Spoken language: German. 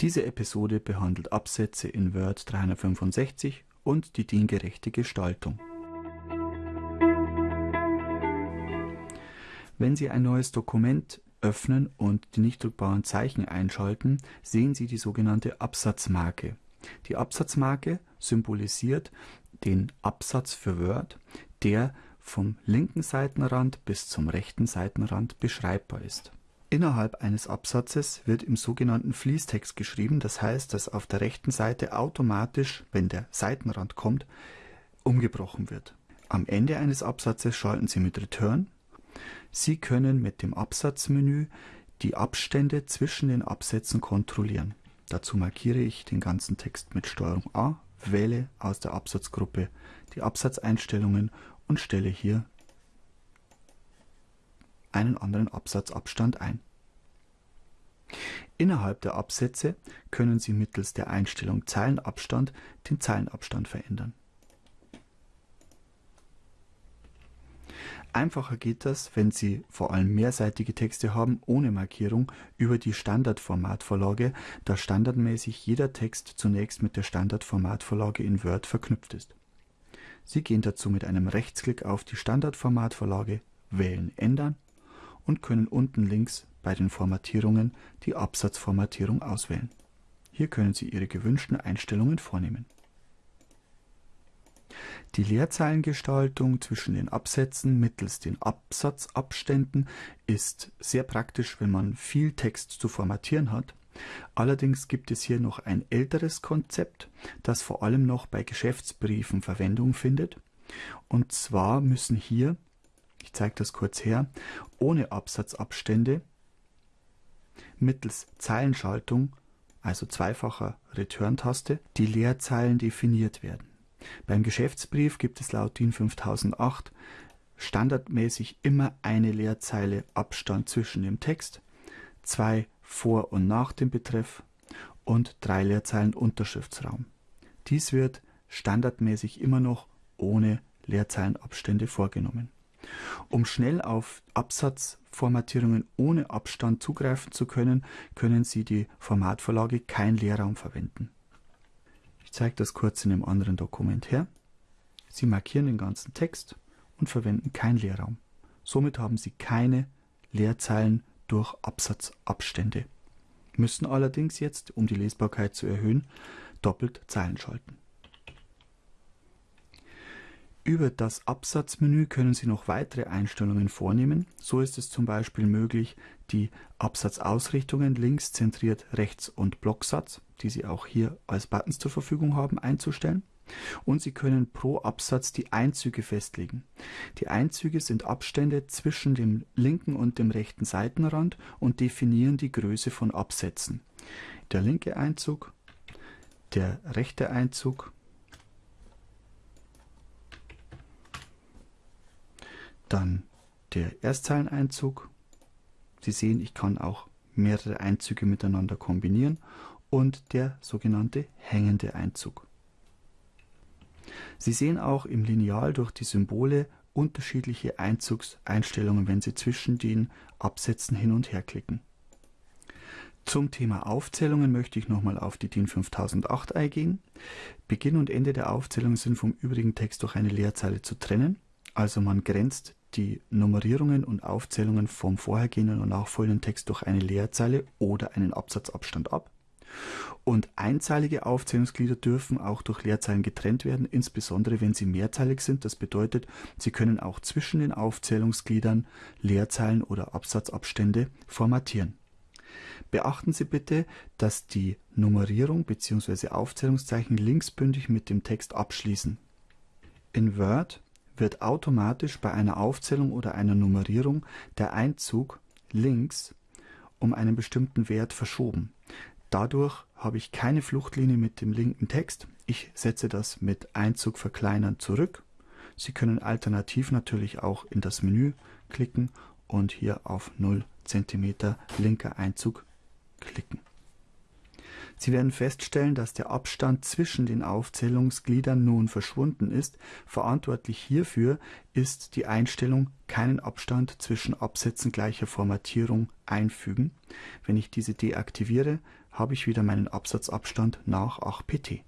Diese Episode behandelt Absätze in Word 365 und die diengerechte Gestaltung. Wenn Sie ein neues Dokument öffnen und die nicht druckbaren Zeichen einschalten, sehen Sie die sogenannte Absatzmarke. Die Absatzmarke symbolisiert den Absatz für Word, der vom linken Seitenrand bis zum rechten Seitenrand beschreibbar ist. Innerhalb eines Absatzes wird im sogenannten Fließtext geschrieben, das heißt, dass auf der rechten Seite automatisch, wenn der Seitenrand kommt, umgebrochen wird. Am Ende eines Absatzes schalten Sie mit Return. Sie können mit dem Absatzmenü die Abstände zwischen den Absätzen kontrollieren. Dazu markiere ich den ganzen Text mit STRG A, wähle aus der Absatzgruppe die Absatzeinstellungen und stelle hier einen anderen Absatzabstand ein. Innerhalb der Absätze können Sie mittels der Einstellung Zeilenabstand den Zeilenabstand verändern. Einfacher geht das, wenn Sie vor allem mehrseitige Texte haben ohne Markierung über die Standardformatvorlage, da standardmäßig jeder Text zunächst mit der Standardformatvorlage in Word verknüpft ist. Sie gehen dazu mit einem Rechtsklick auf die Standardformatvorlage, wählen Ändern und können unten links bei den Formatierungen die Absatzformatierung auswählen. Hier können Sie Ihre gewünschten Einstellungen vornehmen. Die Leerzeilengestaltung zwischen den Absätzen mittels den Absatzabständen ist sehr praktisch, wenn man viel Text zu formatieren hat. Allerdings gibt es hier noch ein älteres Konzept, das vor allem noch bei Geschäftsbriefen Verwendung findet. Und zwar müssen hier ich zeige das kurz her, ohne Absatzabstände mittels Zeilenschaltung, also zweifacher Return-Taste, die Leerzeilen definiert werden. Beim Geschäftsbrief gibt es laut DIN 5008 standardmäßig immer eine Leerzeile Abstand zwischen dem Text, zwei vor und nach dem Betreff und drei Leerzeilen Unterschriftsraum. Dies wird standardmäßig immer noch ohne Leerzeilenabstände vorgenommen. Um schnell auf Absatzformatierungen ohne Abstand zugreifen zu können, können Sie die Formatvorlage Kein Leerraum verwenden. Ich zeige das kurz in einem anderen Dokument her. Sie markieren den ganzen Text und verwenden kein Leerraum. Somit haben Sie keine Leerzeilen durch Absatzabstände, müssen allerdings jetzt, um die Lesbarkeit zu erhöhen, doppelt Zeilen schalten. Über das Absatzmenü können Sie noch weitere Einstellungen vornehmen. So ist es zum Beispiel möglich, die Absatzausrichtungen links zentriert rechts und Blocksatz, die Sie auch hier als Buttons zur Verfügung haben, einzustellen. Und Sie können pro Absatz die Einzüge festlegen. Die Einzüge sind Abstände zwischen dem linken und dem rechten Seitenrand und definieren die Größe von Absätzen. Der linke Einzug, der rechte Einzug Dann der Erstzeileneinzug. Sie sehen, ich kann auch mehrere Einzüge miteinander kombinieren und der sogenannte hängende Einzug. Sie sehen auch im Lineal durch die Symbole unterschiedliche Einzugseinstellungen, wenn Sie zwischen den Absätzen hin und her klicken. Zum Thema Aufzählungen möchte ich nochmal auf die DIN 5008 eingehen. Beginn und Ende der Aufzählung sind vom übrigen Text durch eine Leerzeile zu trennen. Also man grenzt die Nummerierungen und Aufzählungen vom vorhergehenden und nachfolgenden Text durch eine Leerzeile oder einen Absatzabstand ab. Und einzeilige Aufzählungsglieder dürfen auch durch Leerzeilen getrennt werden, insbesondere wenn sie mehrzeilig sind. Das bedeutet, Sie können auch zwischen den Aufzählungsgliedern Leerzeilen oder Absatzabstände formatieren. Beachten Sie bitte, dass die Nummerierung bzw. Aufzählungszeichen linksbündig mit dem Text abschließen. In Word wird automatisch bei einer Aufzählung oder einer Nummerierung der Einzug links um einen bestimmten Wert verschoben. Dadurch habe ich keine Fluchtlinie mit dem linken Text. Ich setze das mit Einzug verkleinern zurück. Sie können alternativ natürlich auch in das Menü klicken und hier auf 0 cm linker Einzug klicken. Sie werden feststellen, dass der Abstand zwischen den Aufzählungsgliedern nun verschwunden ist. Verantwortlich hierfür ist die Einstellung keinen Abstand zwischen Absätzen gleicher Formatierung einfügen. Wenn ich diese deaktiviere, habe ich wieder meinen Absatzabstand nach 8 pt.